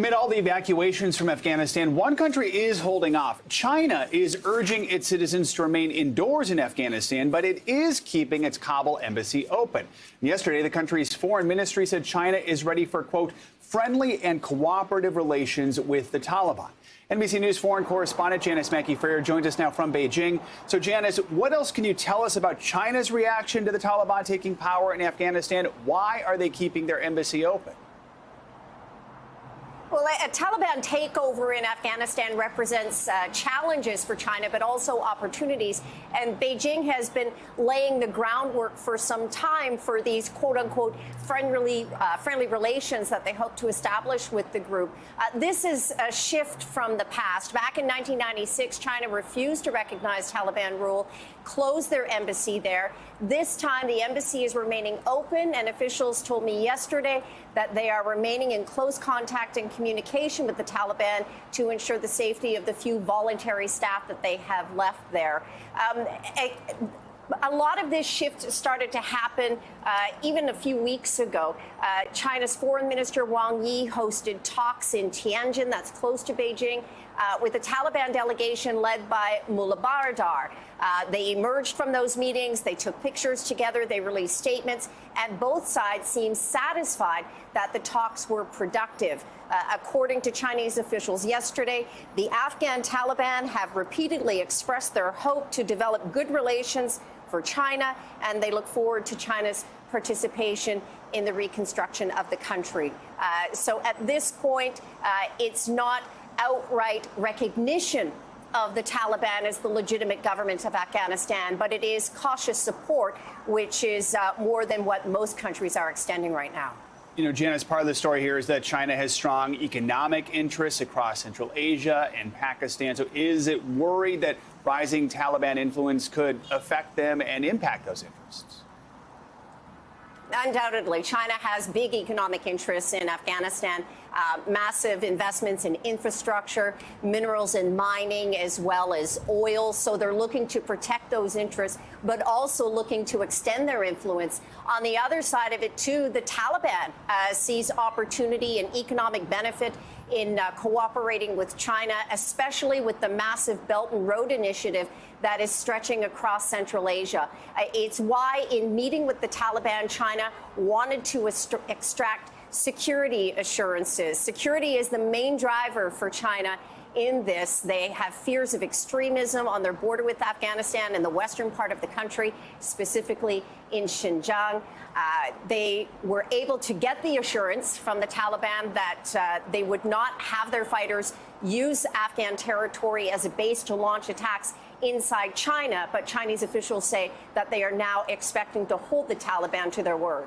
Amid all the evacuations from Afghanistan, one country is holding off. China is urging its citizens to remain indoors in Afghanistan, but it is keeping its Kabul embassy open. Yesterday, the country's foreign ministry said China is ready for, quote, friendly and cooperative relations with the Taliban. NBC News foreign correspondent Janis Mackey Frayer joins us now from Beijing. So, Janis, what else can you tell us about China's reaction to the Taliban taking power in Afghanistan? Why are they keeping their embassy open? Well, a Taliban takeover in Afghanistan represents uh, challenges for China, but also opportunities. And Beijing has been laying the groundwork for some time for these quote unquote friendly, uh, friendly relations that they hope to establish with the group. Uh, this is a shift from the past. Back in 1996, China refused to recognize Taliban rule, closed their embassy there. This time, the embassy is remaining open, and officials told me yesterday that they are remaining in close contact and communication with the Taliban to ensure the safety of the few voluntary staff that they have left there. Um, a, a lot of this shift started to happen uh, even a few weeks ago. Uh, China's foreign minister Wang Yi hosted talks in Tianjin, that's close to Beijing, uh, with a Taliban delegation led by Mullah Baradar. Uh, they emerged from those meetings, they took pictures together, they released statements, and both sides seemed satisfied that the talks were productive. Uh, according to Chinese officials yesterday, the Afghan Taliban have repeatedly expressed their hope to develop good relations for China, and they look forward to China's participation in the reconstruction of the country. Uh, so at this point, uh, it's not outright recognition of the Taliban as the legitimate government of Afghanistan, but it is cautious support, which is uh, more than what most countries are extending right now. You know, Janis, part of the story here is that China has strong economic interests across Central Asia and Pakistan. So is it worried that rising Taliban influence could affect them and impact those interests? Undoubtedly, China has big economic interests in Afghanistan, uh, massive investments in infrastructure, minerals and mining, as well as oil. So they're looking to protect those interests, but also looking to extend their influence. On the other side of it, too, the Taliban uh, sees opportunity and economic benefit in uh, cooperating with China, especially with the massive Belt and Road Initiative that is stretching across Central Asia. Uh, it's why, in meeting with the Taliban, China wanted to extract security assurances. Security is the main driver for China in this. They have fears of extremism on their border with Afghanistan in the western part of the country, specifically in Xinjiang. Uh, they were able to get the assurance from the Taliban that uh, they would not have their fighters use Afghan territory as a base to launch attacks inside China. But Chinese officials say that they are now expecting to hold the Taliban to their word.